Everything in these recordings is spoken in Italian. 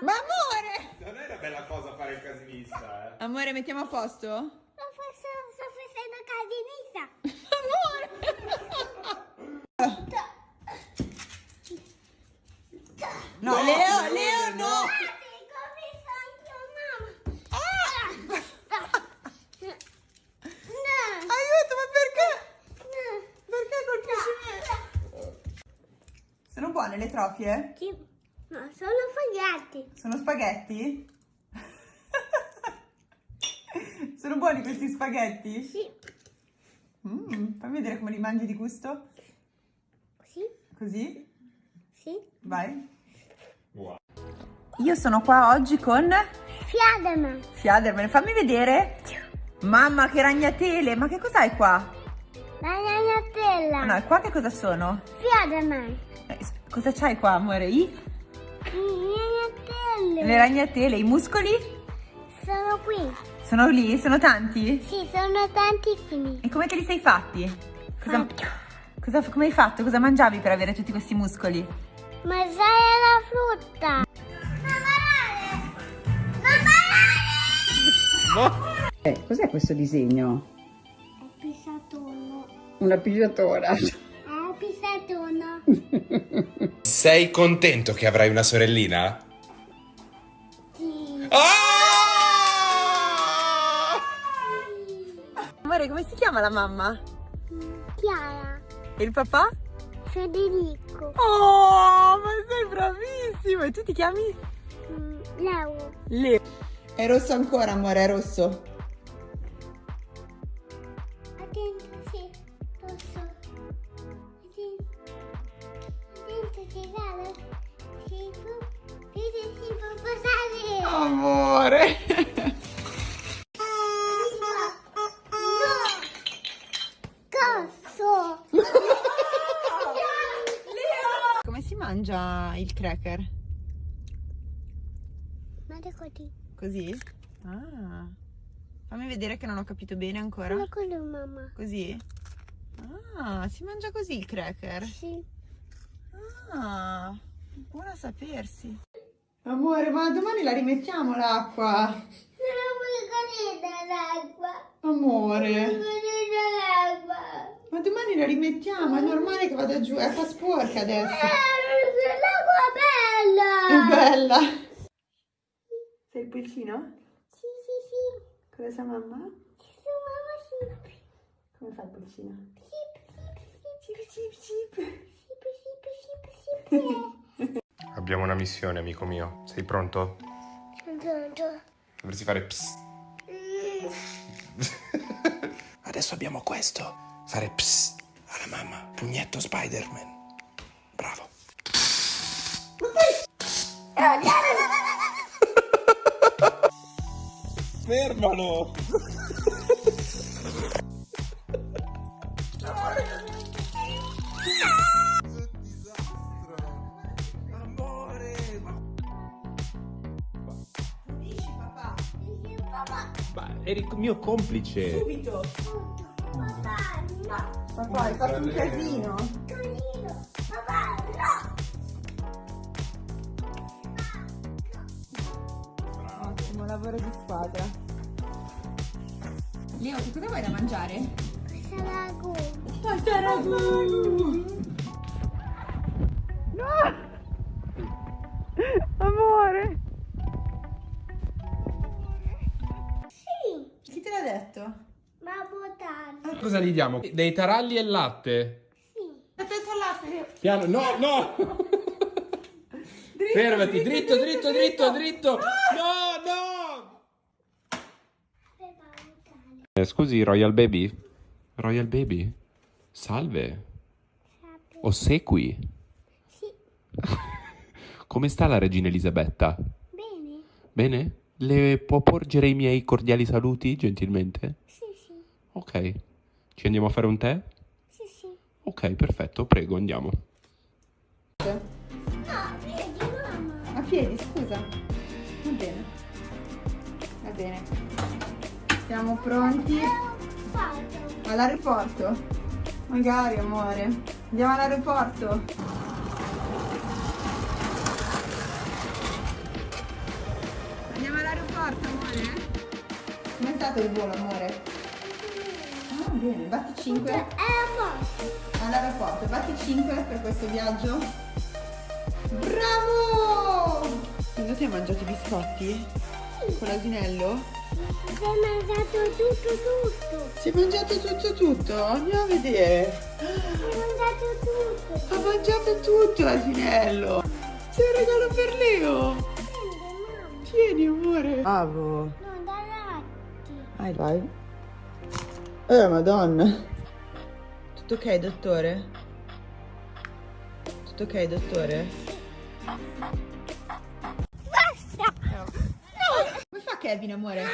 Ma amore! Non è una bella cosa fare il casinista, eh. Amore, mettiamo a posto? Sto facendo, sto facendo casinista. Amore! No, Leo, Leo, no! Mamma. No, Aiuto, ma perché? no. Perché colpisci me? Sono buone le trofie? Sì, No, sono spaghetti. Sono spaghetti? Sono buoni questi spaghetti? Sì, Mm, fammi vedere come li mangi di gusto. sì, Così? sì. Vai. Wow. Io sono qua oggi con Fiadama. Fiaderman. Fammi vedere. Mamma, che ragnatele. Ma che cos'hai qua? La Ah, ragnatela. no, qua che cosa sono? Fiadama. Eh, cosa c'hai qua, amore? I? Le Le ragnatele, i muscoli? Sono qui. Sono lì? Sono tanti? Sì, sono tantissimi. E come te li sei fatti? Cosa, cosa- come hai fatto? Cosa mangiavi per avere tutti questi muscoli? Mangiare la frutta. Non ballare! Eh, cos'è questo disegno? È pisatono. Una pigiatora. È pisatono. Sei contento che avrai una sorellina? Amore, come si chiama la mamma? Chiara. E il papà? Federico. Oh, ma sei bravissimo! E tu ti chiami? Mm, Leo. Leo. È rosso ancora, amore, è rosso. Attento, sì. Rosso. Attento. Attento, si vale. Si può. Si si può passare. Amore. Cazzo! Come si cracker? Guarda così. Così? Ah. Fammi vedere che non ho capito bene ancora. Guarda così, mamma. Così? Ah, si mangia così il cracker? Sì. Ah, buona a sapersi. Amore, ma domani la rimettiamo l'acqua. Non vuoi cadere l'acqua. Amore, cadere l'acqua. ma domani la rimettiamo, è normale che vada giù, è acqua sporca adesso. L'acqua È bella. bella. Sei il pulcino? Sì, sì, sì. Cosa sa mamma? Sono mamma sì. Come fa il pulcino? Sip, sip, sip. Cip. Sip, sip, sip, sip. Abbiamo una missione, amico mio. Sei pronto? Sono pronto. Dovresti fare ps. Mm. Adesso abbiamo questo. Fare ps alla mamma. Pugnetto Spider-Man. Fermalo! Dici papà, Papà, Ma eri il mio complice. subito. papà, no. Papà, hai fatto un casino. Lavoro di squadra. Leo, che cosa vuoi da mangiare? La gomma. Pasta ragù! No! Amore! Sì, Chi te l'ha detto? ma buono. Cosa gli diamo? Dei taralli e latte? Sì. Aspetta l'asse! Piano, no, no! Fermati, dritto, dritto, dritto, dritto! No, no! Per valutare. Eh, scusi, Royal Baby? Royal Baby? Salve. Sapere. Ossequi. Sì, Come sta la regina Elisabetta? bene. Bene? Le può porgere i miei cordiali saluti, gentilmente? Sì, sì, Ok. Ci andiamo a fare un tè? sì, sì. Ok, perfetto, prego, andiamo. No, vedi, mamma. A piedi, scusa. Va bene. Va bene. Siamo pronti all'aeroporto? Magari amore. Andiamo all'aeroporto. Andiamo all'aeroporto amore? Com'è stato il volo amore? Ah bene, batti 5. All'aeroporto, batti 5 per questo viaggio. Bravo! Secondo ti hai mangiato i biscotti? Con l'asinello? Si è mangiato tutto, tutto. Si è mangiato tutto tutto? Andiamo a vedere. Si è mangiato tutto. Ha mangiato tutto l'asinello. C'è un regalo per Leo. Tieni, amore. Bravo. Non da latti. Vai, vai. Eh, madonna. Tutto ok, dottore? Tutto ok, dottore? Kevin, amore?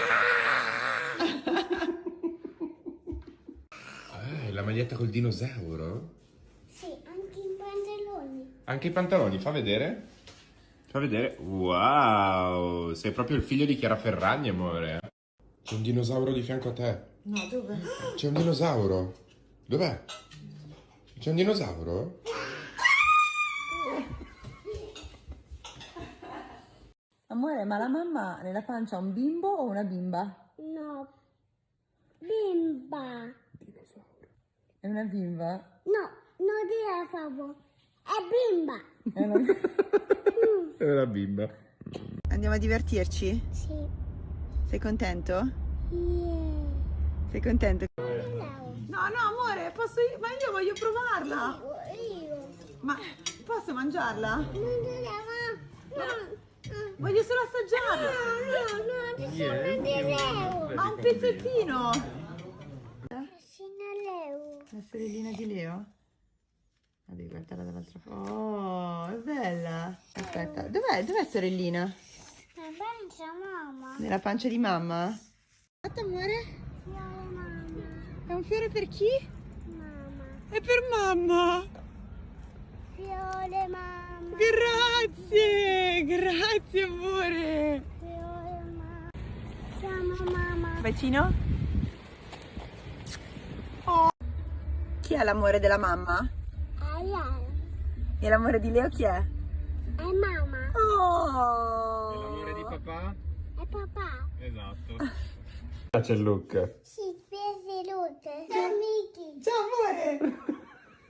Eh, la maglietta col dinosauro? Sì, anche i pantaloni. Anche i pantaloni, fa vedere. Fa vedere. Wow, sei proprio il figlio di Chiara Ferragni, amore. C'è un dinosauro di fianco a te. No, dove? C'è un dinosauro. Dov'è? C'è un dinosauro? Amore, ma la mamma nella pancia ha un bimbo o una bimba? No. Bimba. È una bimba? No, non favore. È bimba. È una... È una bimba. Andiamo a divertirci? Sì. Sei contento? Yeah. Sei contento? No. No, no, amore, posso io? Ma io voglio provarla. Io. Ma posso mangiarla? Non dire ma. No. Voglio solo assaggiarla. No, no, no, sono di Leo. Ha un pezzettino. Sono Leo. La sorellina di Leo? Ah, devi guardarla dall'altra parte. Oh, è bella. Aspetta, dov'è? Dov'è sorellina? Ma pensa mamma. Nella pancia di mamma? Aspetta, amore. Fiore mamma. È un fiore per chi? Mamma. È per mamma. Fiore mamma. Grazie, grazie amore. Fiore mamma. Siamo mamma. Bacino? Oh. Chi è l'amore della mamma? Ayala. E l'amore di Leo chi è? È mamma. Oh! papà? È papà. Esatto. Piace il look. Si spese Luke. Ciao Miki. Ciao amore!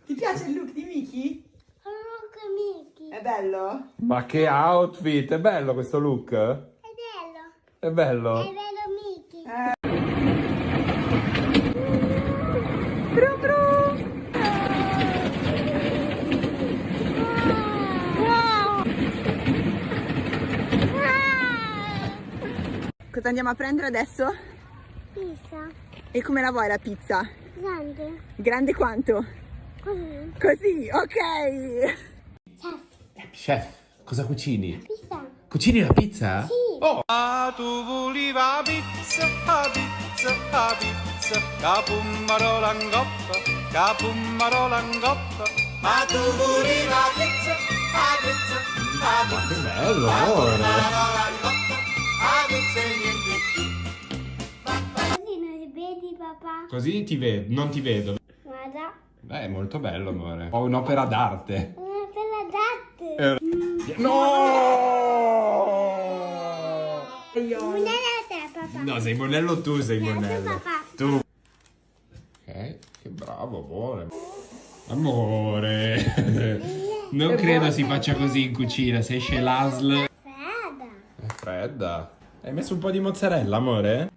Ti piace il look di Miki? Bello? Ma che outfit! È bello questo look? È bello. È bello? È bello Miki. Brum brum! Wow! Cosa andiamo a prendere adesso? Pizza. E come la vuoi la pizza? Grande. Grande quanto? Così. Così, ok! Chef, cosa cucini? Pizza. Cucini la pizza? Sì. Oh! Ah, tu volevi la pizza, la pizza, la pizza, capummaro langoppa, capummaro langoppa. Ma tu volevi la pizza, la pizza, pizza, che bello, amore! pizza. Così non li vedi papà? Così ti vedo, non ti vedo. Guarda. Beh, è molto bello, amore. Ho un'opera d'arte. Una bella date. No! La te papà. No, sei monello tu, sei monello. papà. Tu. Ok, che bravo, amore. Amore. Non credo si faccia così in cucina, se esce l'ASL. Fredda. È fredda. Hai messo un po' di mozzarella, amore?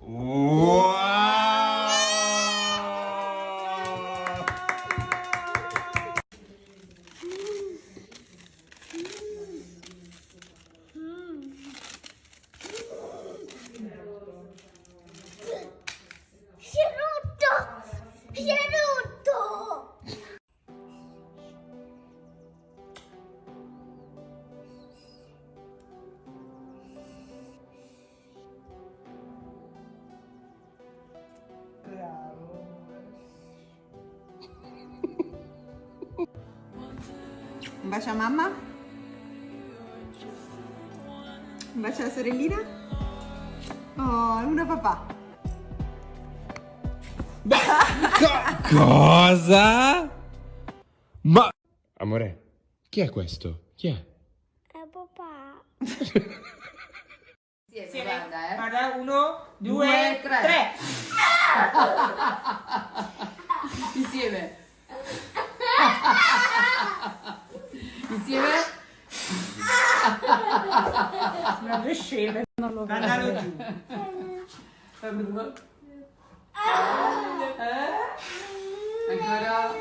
Wow! Un bacio a mamma? Un bacio alla sorellina? Oh, e una papà. Cosa? Ma... Amore, chi è questo? Chi è? È papà. Insieme, guarda, eh. Guarda, uno, due, Due, tre. tre. Insieme. Insieme? Una pescera, non lo vedo. Andalo giù. Eh? Ancora?